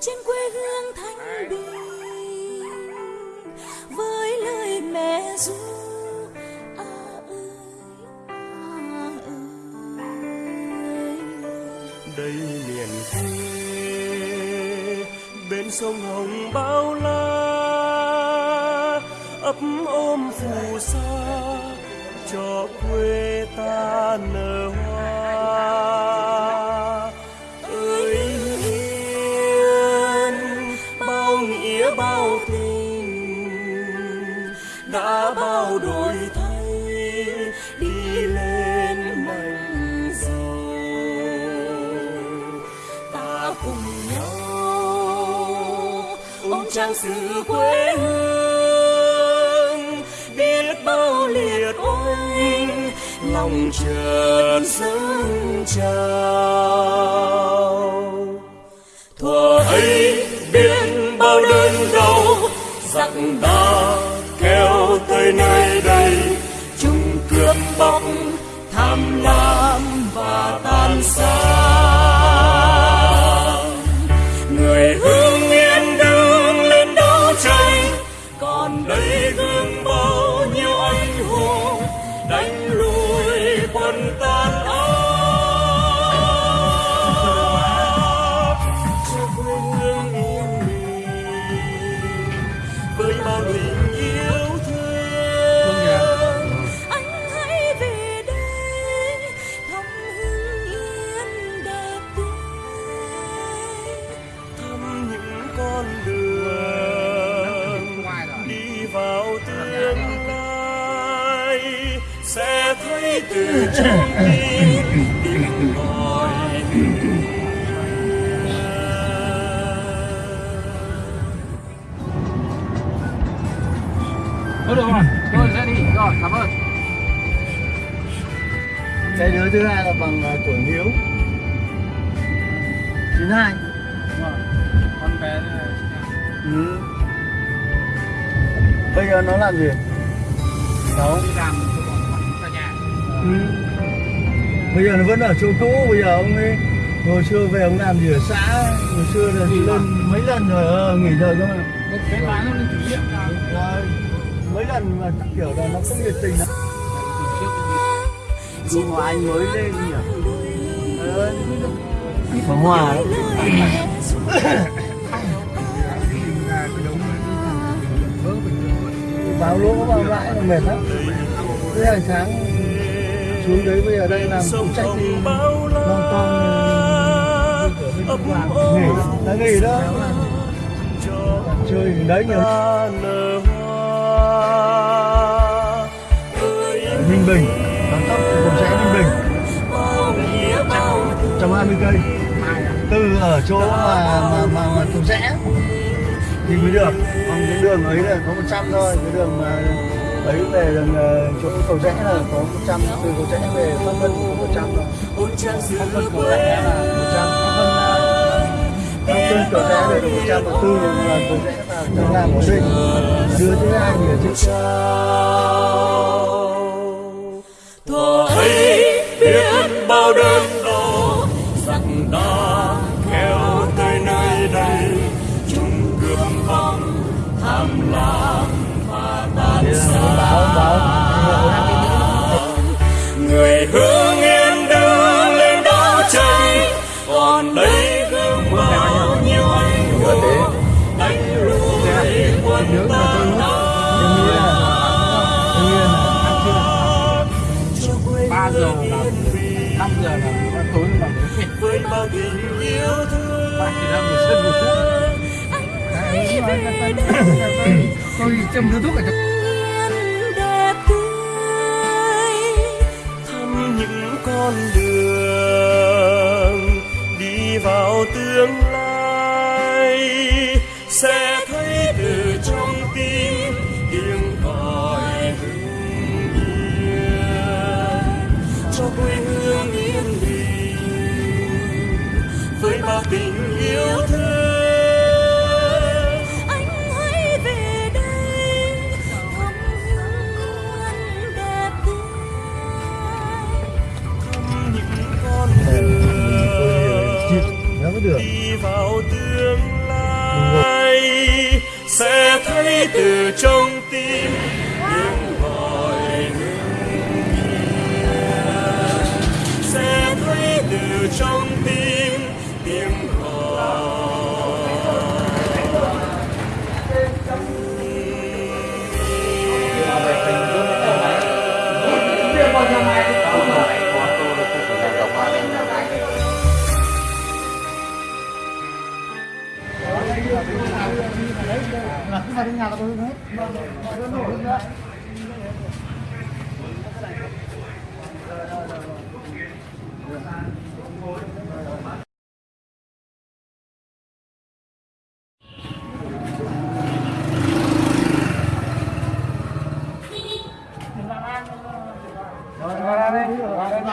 trên quê hương thanh bình, với lời mẹ ru à ơi à ơi. Đây miền quê, bên sông hồng bao la, ấp ôm phù sa cho quê ta nở hoa. Trang sử quê hương, biết bao liệt oanh, lòng chợt dâng trào. Thuở ấy biết bao đơn đau, giặc đã kéo tới nơi đây. Chúng cướp bóc, tham lam và tàn sát Thôi được rồi, tôi sẽ đi. Rồi, cảm ơn. cái đứa thứ hai là bằng uh, tuổi hiếu 92 Con bé này ừ. bây giờ nó làm gì Sáu. đi làm cho bọn nhà. Ừ. bây giờ nó vẫn ở chỗ cũ bây giờ ông ấy hồi xưa về ông làm gì ở xã hồi xưa là đi lên mấy lần rồi ờ, nghỉ rồi cơ mà. Cái cái lái nó lên chủ nhiệm là Rồi, mấy lần mà kiểu là nó không nhiệt tình lắm. Nhưng mà anh mới lên nhỉ? ờ, Phóng hòa đấy. báo lỗ vào lại là mệt lắm. Thế hàng sáng xuống đấy bây giờ đây làm phụ trách bao la non con nghỉ đã nghỉ đó. Cho chơi đấy nhiều Ninh Bình. Đón tốc cùng sẽ Ninh Bình. Bao nghĩa bao 120 cây. Từ ở chỗ mà mà mà, mà Cầu Rẽ thì mới được. Còn cái đường ấy là có 100 thôi. Cái đường mà lấy về đường chỗ Cầu Rẽ là có 100 từ Cầu Rẽ về Pháp Vân có 100 thôi. Ôn Pháp Vân Cầu Rẽ là 100 Pháp Vân Cầu Rẽ về được 100 và từ là Cầu Rẽ vào trong làm của mình đưa thứ hai thì ở trên thuở ấy biết bao đớn đau, rằng đã kéo tới nơi đây, chung cướp vòng tham lam. Người hương yên đứng lên đấu tranh còn đây gương bao nhiêu anh hùng đánh lùi quân quê 3 giờ là 5 giờ là tối là với bao tình yêu thương. Bạn chỉ sân một phút. Tôi châm điếu thuốc ở trong con đường đi vào tương lai.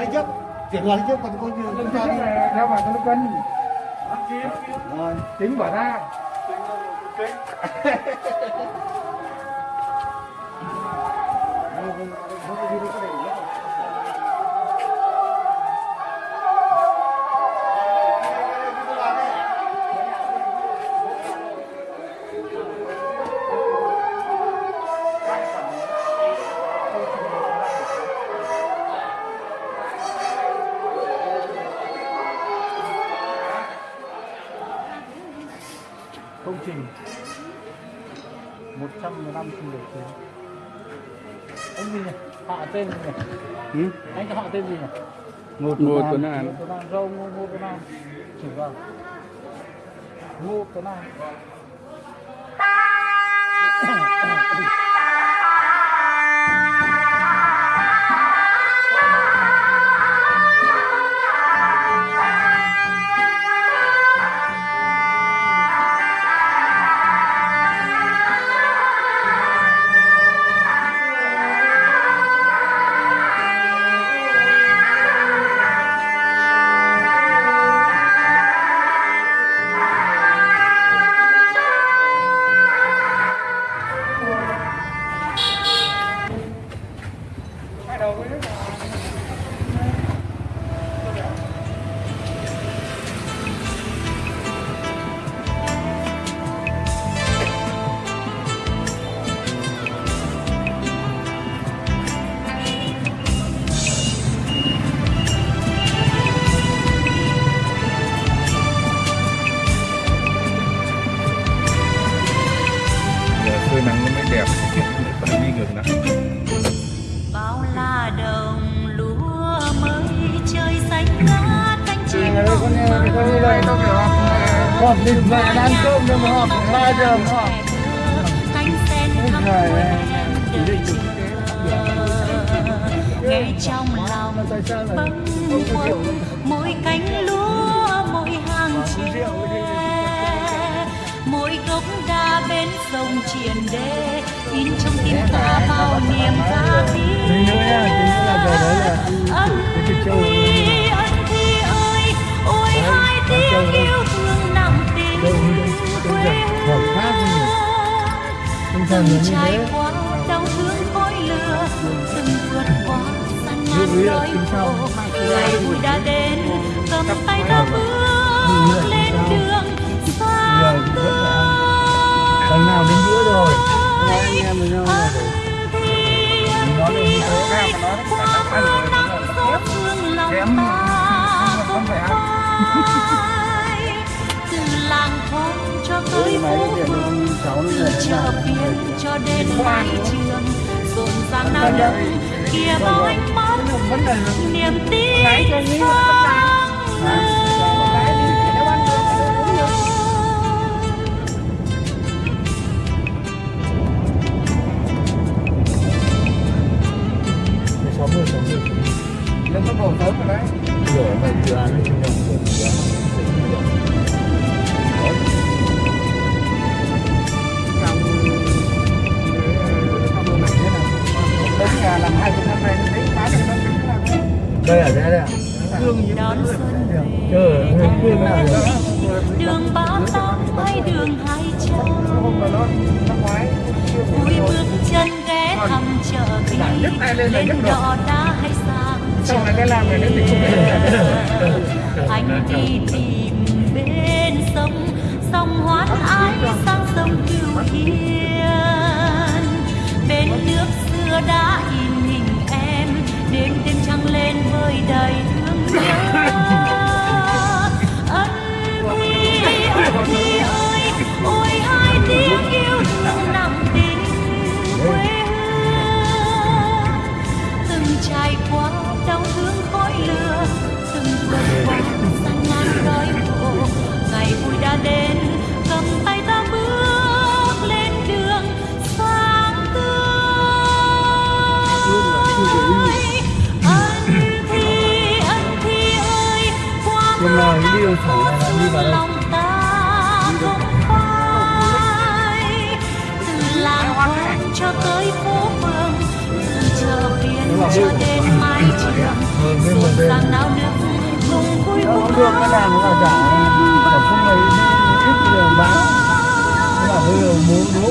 Đi trước. Chuyển vào đi trước còn coi như cho đi theo vào cho nó cân Rồi. tính bỏ ra công 115 sinh được tiền anh gì nhỉ? Họ tên gì nhỉ? Ừ? anh cho họ tên gì nhỉ? Một Ngô một Tuấn An. Ngô Tuấn An râu ngô ngô Tuấn An chỉ vào ngô Tuấn An phơi nắng nó mới đẹp. Phải đi ngược nắng bao la đồng lúa mới chơi xanh ngát cánh chim con đi con đi đây tôi kiểu họp họp đi mẹ đang ăn cơm nhưng mà họp 3 giờ đợi chờ. nghe trong lòng bâng khuâng mỗi cánh lúa mỗi hàng mỗi gốc đa bên sông triền đê. In trong tim ta bao niềm tha thiết. Ân thi ân thi ơi ôi hai tiếng yêu thương nặng tình quê là từng trải qua đau thương khói lửa từng vượt qua gian nan đói khổ ngày vui đã đến cầm tay ta bước lên Giờ thì rất là ăn. Nào đến bữa rồi Hai anh em với nhau là phải nói được như thế mà nói mưa nắng gió phương lòng Kém không phải ăn. Máy phố cái phường nó cháu nó về chợ phiên cho đến mái trường rộn ràng nào đông kia bao ánh mắt là niềm tin sáng Lên tốc độ sớm rồi đấy Lửa mà dự án nó chung nhau rồi dự này làm hai chục năm nay Đây ở đây đây ạ đón xuân về đường ba tám hay đường hai trăm vui bước chân ghé thăm chợ lên đò đá. Xong là cái làm này nó thì không anh đi tìm bên sông sông hoán ái, sang sông cửu hiền bên nước xưa đã in hình em, đêm đêm trăng lên với đầy thương nhớ. Điều thẳng này là đi vào đâu? lòng ta không phai từ làng quán cho tới phố phường từ chợ phiên cho đến mái trường rộn ràng náo nức cùng vui Nó cũng được cái làm nó là giả Ở không ấy ít giờ bán mà bây giờ muốn đúa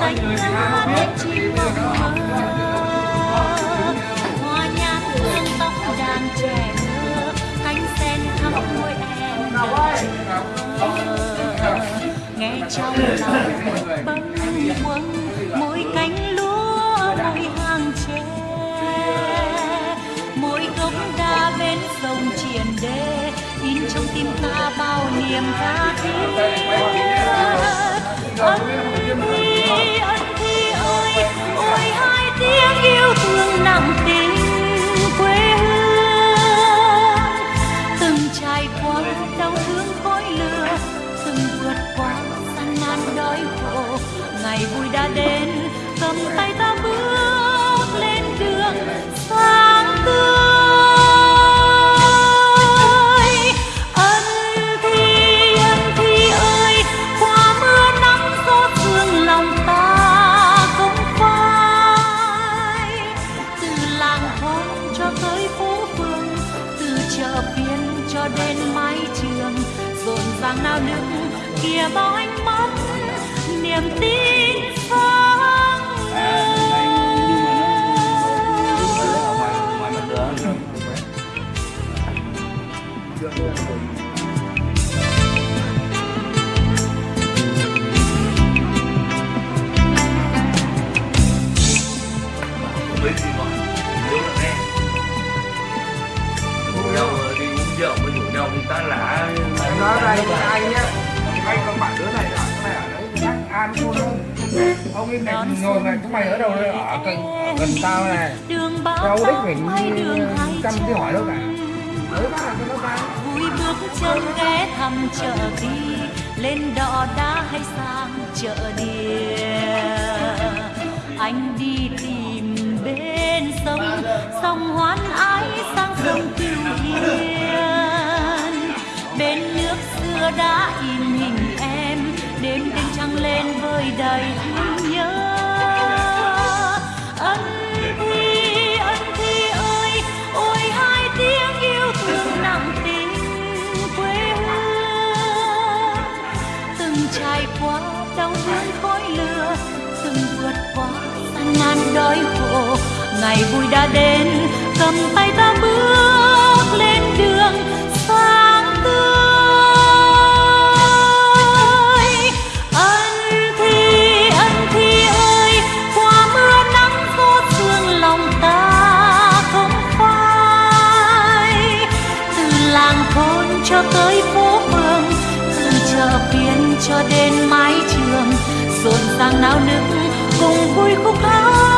xanh ngát chim mộng mơ hoa nhát hương tóc đàn trẻ thơ cánh sen thắm môi em nghe trong lòng bâng khuâng mỗi cánh lúa mỗi hàng tre mỗi gốc đa bên sông triền đê in trong tim ta bao niềm tha thiết tiếng yêu thương nặng tình quê hương. Từng trải qua đau thương khói lửa, từng vượt qua gian nan đói khổ, ngày vui đã đến, cầm tay ta chia bao ánh mắt niềm tin xa Ấy này ngồi này chúng mày ở đâu đây? Ở gần, ở gần tao này. Đâu đích hai chăm cái hỏi đâu cả. Đấy bác là nó bán vui bước chân ghé thăm chợ đi lên đò đá hay sang chợ đìa anh đi tìm bên sông sông hoán ái sang sông cửu hiền bên nước xưa đã in hình em đêm đêm trăng lên vơi đầy từng trải qua đau thương khói lửa từng vượt qua gian nan đói khổ. Ngày vui đã đến, cầm tay ta bước lên đường, sáng tươi. Cho đến mái trường rộn ràng náo nức cùng vui khúc hát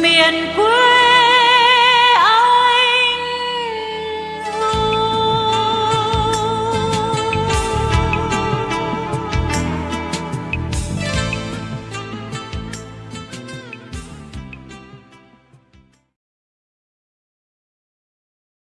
miền quê